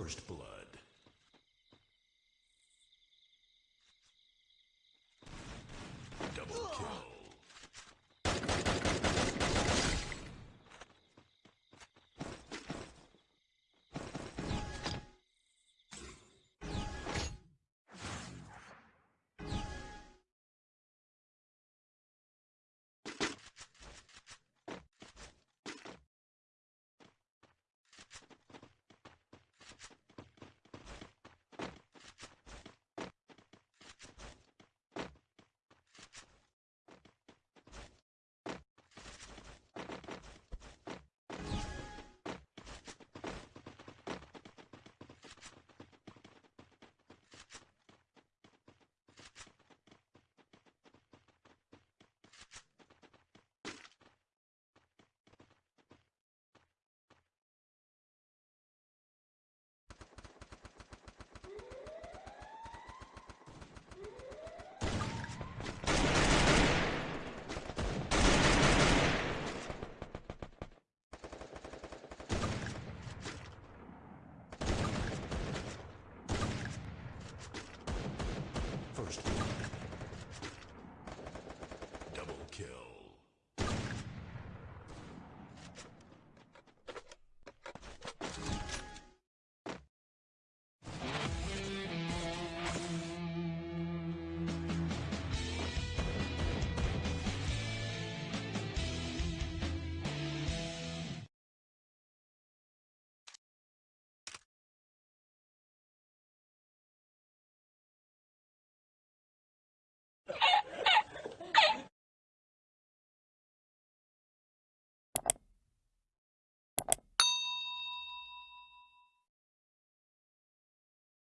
First Blood.